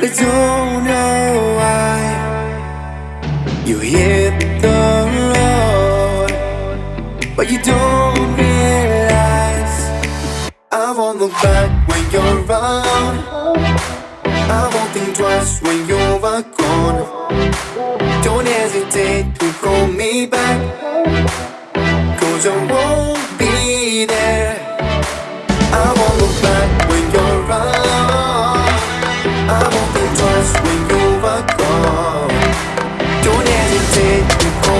But I don't know why. You hit the road But you don't realize I won't look back when you're around I won't think twice when you're gone Don't hesitate to call me back Cause I won't be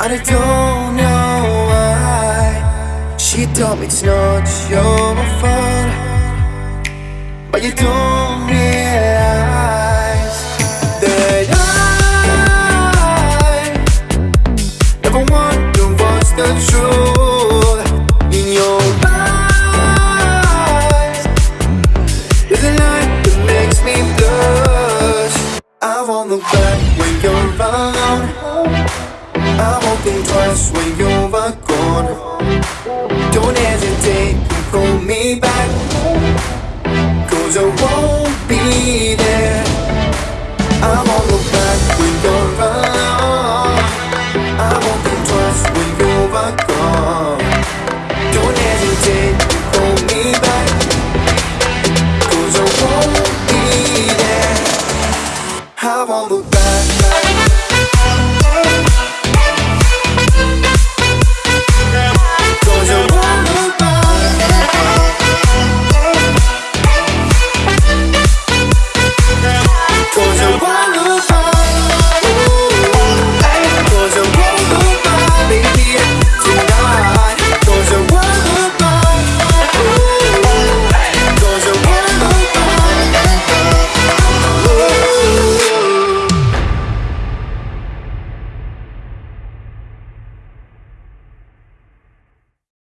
I don't know why. She told me it's not your fault. But you don't realize That I Never wonder what's the truth In your eyes. There's a light that makes me blush. I won't look back when you're around I won't think twice when you're gone. Don't hesitate to call me back. Cause I won't be there